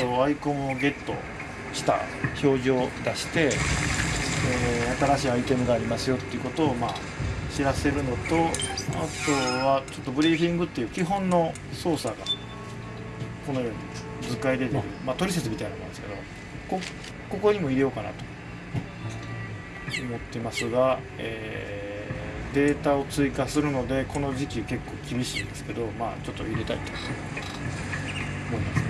とアイコンをゲットした表示を出して、えー、新しいアイテムがありますよっていうことをまあ知らせるのとあとはちょっとブリーフィングっていう基本の操作がこのように図解で出る、まあ、トリセツみたいなものですけどこここにも入れようかなと思ってますが、えー、データを追加するのでこの時期結構厳しいんですけどまあちょっと入れたいと思います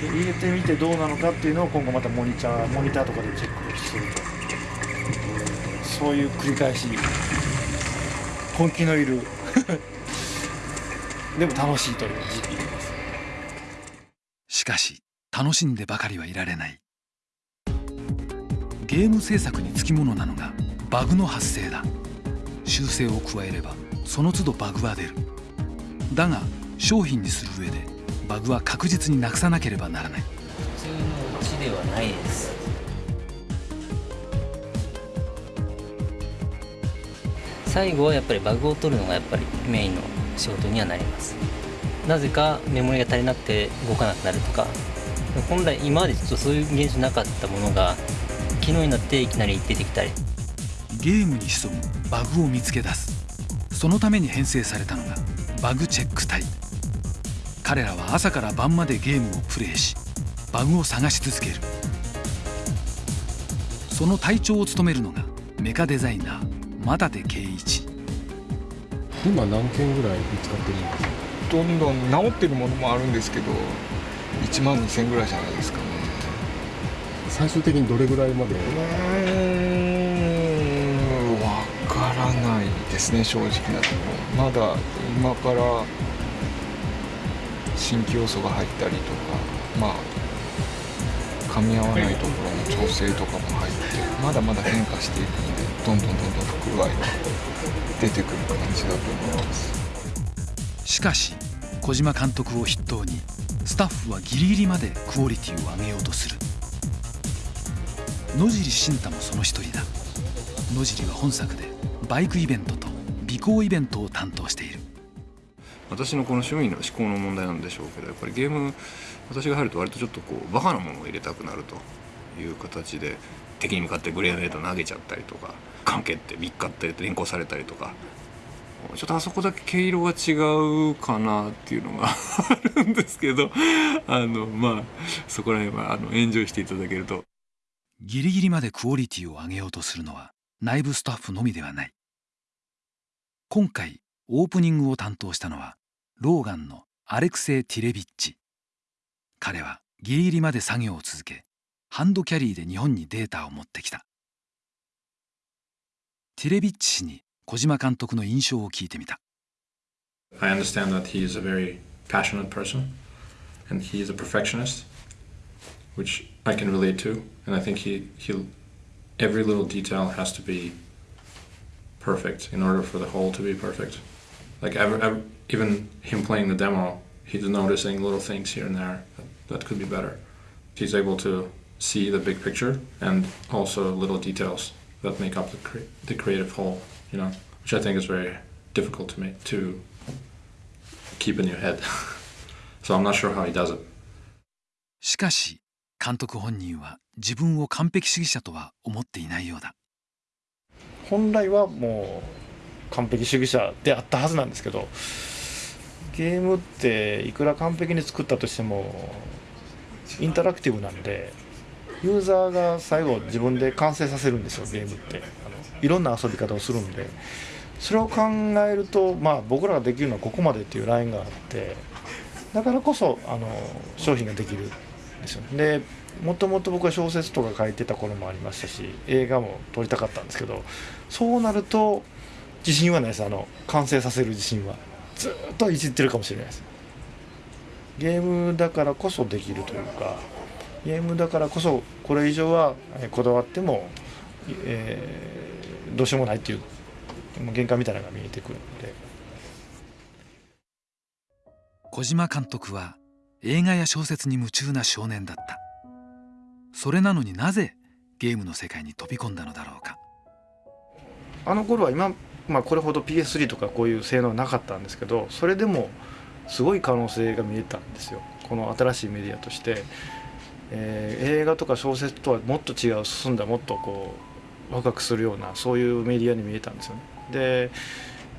で入れてみてどうなのかっていうのを今後またモニターモニターとかでチェックすると、そういう繰り返し根気のいる でも楽しいという時期です。しかし楽しんでばかりはいられない。ゲーム制作につきものなのがバグの発生だ。修正を加えればその都度バグは出る。だが商品にする上でバグは確実になくさなければならない。普通のうちではないです。最後はやっぱりバグを取るのがやっぱりメインの仕事にはなります。なぜかメモリが足りなくて動かなくなるとか。本来今までちょっとそういう現象なかったものが昨日になっていきなり出てきたり。ゲームに潜むバグを見つけ出す。そのために編成されたのがバグチェック隊彼らは朝から晩までゲームをプレイしバグを探し続ける。その隊長を務めるのがメカデザイナー又手圭一。今何件ぐらい見つかってるんですか？どんどん治ってるものもあるんですけど1万2000ぐらいじゃないですかね。最終的にどれぐらいまで？うん分からないですね正直なところ。まだ今から新規要素が入ったりとかまあ噛み合わないところの調整とかも入ってまだまだ変化していくのでどんどんどんどん不具合が出てくる感じだと思います。しかし小島監督を筆頭にスタッフはギリギリまでクオリティを上げようとする。野尻慎太もその一人だ。野尻は本作でバイクイベントと尾行イベントを担当している。私のこの趣味の思考の問題なんでしょうけどやっぱりゲーム私が入ると割とちょっとこうバカなものを入れたくなるという形で敵に向かってグレーネード投げちゃったりとか関係ってビッカって連行されたりとかちょっとあそこだけ毛色が違うかなっていうのが あるんですけどあのまあそこら辺はあのエンジョイしていただけると。ギリギリまでクオリティを上げようとするのは内部スタッフのみではない。今回オープニングを担当したのはローガンのアレクセイ・ティレビッチ彼はギリギリまで作業を続けハンドキャリーで日本にデータを持ってきたティレビッチ氏に小島監督の印象を聞いてみた I understand that he is a very passionate person and he is a perfectionist which I can relate to and I think he he every little detail has to be perfect in order for the whole to be perfect like ever, ever, even him playing the demo he's noticing little things here and there that, that could be better he's able to see the big picture and also little details that make up the, cre the creative whole you know, which I think is very difficult to make to keep in your head. so I'm not sure how he does it. しかし監督本人は自分を完璧主義者とは思っていないようだ本来はもう 完璧主義者であったはずなんですけどゲームっていくら完璧に作ったとしてもインタラクティブなんでユーザーが最後自分で完成させるんですよゲームってあのいろんな遊び方をするんでそれを考えると、まあ、僕らができるのはここまでっていうラインがあってだからこそあの商品ができるんですよ。でもともと僕は小説とか書いてた頃もありましたし映画も撮りたかったんですけどそうなると自信はないです。あの完成させる自信は。ずっといじってるかもしれないです。ゲームだからこそできるというかゲームだからこそこれ以上はこだわっても、えどうしようもないっていう限界みたいなのが見えてくるので。小島監督は映画や小説に夢中な少年だった。それなのになぜゲームの世界に飛び込んだのだろうか。あの頃は今、まあ、これほど PS3 とかこういう性能はなかったんですけどそれでもすごい可能性が見えたんですよ。この新しいメディアとして、えー映画とか小説とはもっと違う進んだもっとこうワクワクするようなそういうメディアに見えたんですよね。で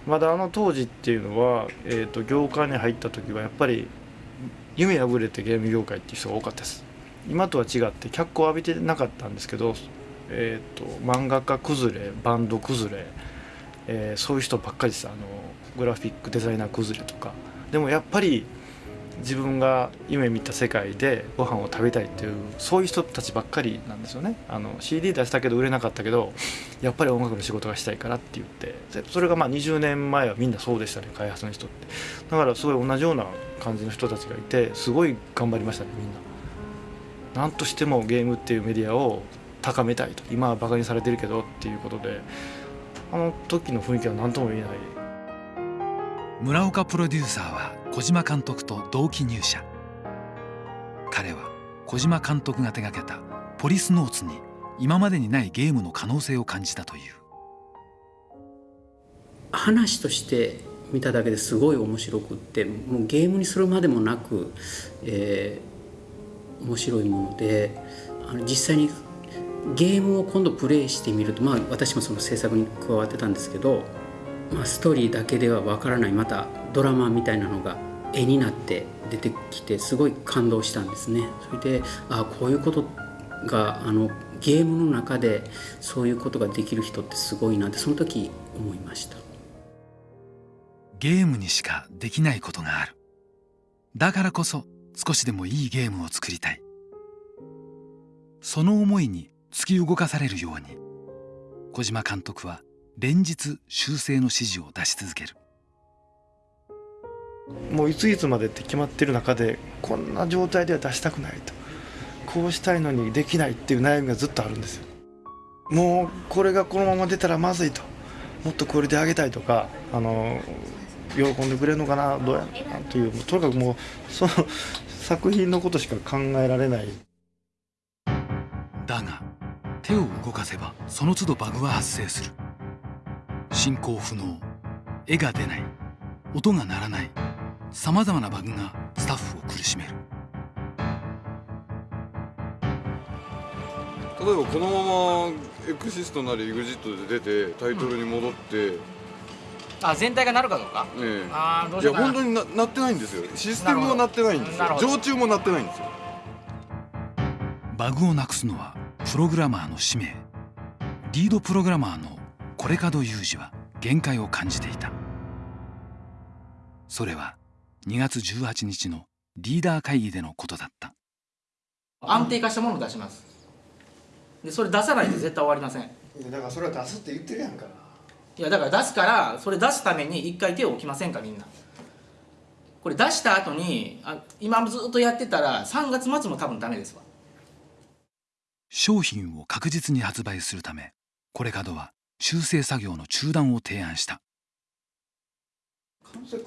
まだあの当時っていうのは、えー、と業界に入った時はやっぱり夢破れてゲーム業界っていう人が多かったです。今とは違って脚光を浴びてなかったんですけど、えー、と漫画家崩れバンド崩れ、えーそういう人ばっかりです。あのグラフィックデザイナー崩れとか。でもやっぱり自分が夢見た世界でご飯を食べたいっていうそういう人たちばっかりなんですよね。あの CD 出したけど売れなかったけどやっぱり音楽の仕事がしたいからって言って。それがまあ20年前はみんなそうでしたね。開発の人って。だからすごい同じような感じの人たちがいてすごい頑張りましたねみんな。何としてもゲームっていうメディアを高めたいと。今はバカにされてるけどっていうことで。あの時の雰囲気は何とも言えない。村岡プロデューサーは小島監督と同期入社。彼は小島監督が手がけた「ポリスノーツ」に今までにないゲームの可能性を感じたという。話として見ただけですごい面白くってもうゲームにするまでもなく、えー面白いものであの実際にゲームを今度プレイしてみると、まあ、私もその制作に加わってたんですけど、まあ、ストーリーだけではわからないまたドラマみたいなのが絵になって出てきてすごい感動したんですね。それであこういうことがあのゲームの中でそういうことができる人ってすごいなってその時思いました。ゲームにしかできないことがあるだからこそ少しでもいいゲームを作りたいその思いに突き動かされるように。小島監督は連日修正の指示を出し続ける。もういついつまでって決まってる中でこんな状態では出したくないと。こうしたいのにできないっていう悩みがずっとあるんですよ。もうこれがこのまま出たらまずいと。もっとクオリティ上げたいとかあの喜んでくれるのかなどうやなというとにかくもうその作品のことしか考えられない。だが手を動かせばその都度バグは発生する。進行不能。絵が出ない。音が鳴らない。さまざまなバグがスタッフを苦しめる。例えばこのままエクシストなり EXIT で出てタイトルに戻って、ねあ全体がなるかどうか？えあーどういやしようかな。本当にななってないんですよ。システムもなってないんですよ。常駐もなってないんですよ。バグをなくすのはプログラマーの使命。リードプログラマーのコレカドユージは限界を感じていた。それは2月18日のリーダー会議でのことだった。安定化したものを出します。でそれ出さないと絶対終わりません。だからそれは出すって言ってるやんか。いやだから出すからそれ出すために一回手を置きませんかみんな。これ出した後にあ今ずっとやってたら3月末も多分ダメですわ商品を確実に発売するためコレカドは修正作業の中断を提案した。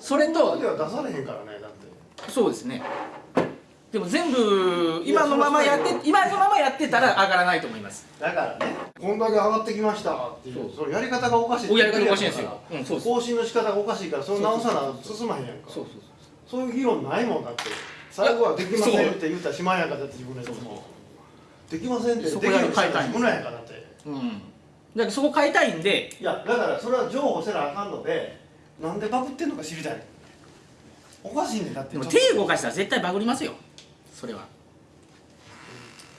それとでは出されへんからねだって。そうですね。でも全部今のままやって今のままやってたら上がらないと思います。だからねこんだけ上がってきましたっていうそのやり方がおかしいやり方おかしいんですよ。うんそうです。更新の仕方がおかしいからそれ直さな進まへんやんか。そうそうそう。いう議論ないもんだって。最後はできませんって言ったらしまいやんかだって自分のやつもできませんって。でそこだけ変えたいううん。だからそこ変えたいんで。いやだからそれは譲歩せなあかんのでなんでバグってんのか知りたい。おかしいねんだって。でも手動かしたら絶対バグりますよ。それは。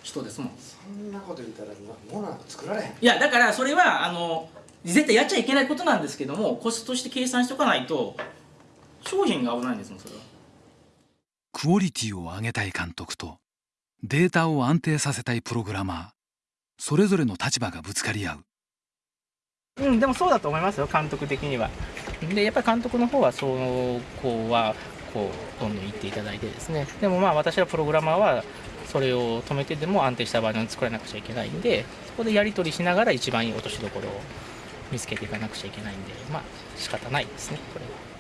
人ですもん。そんなこと言ったら物なんか作られへん。いやだからそれはあの絶対やっちゃいけないことなんですけどもコストとして計算しておかないと商品が危ないんですもんそれは。クオリティを上げたい監督とデータを安定させたいプログラマー。それぞれの立場がぶつかり合う。うんでもそうだと思いますよ監督的には。でやっぱり監督の方はそこはこうどんどん言っていただいてですね。でもまあ私はプログラマーはそれを止めてでも安定したバージョン作らなくちゃいけないんでそこでやり取りしながら一番いい落としどころを見つけていかなくちゃいけないんでまあ仕方ないですねこれは。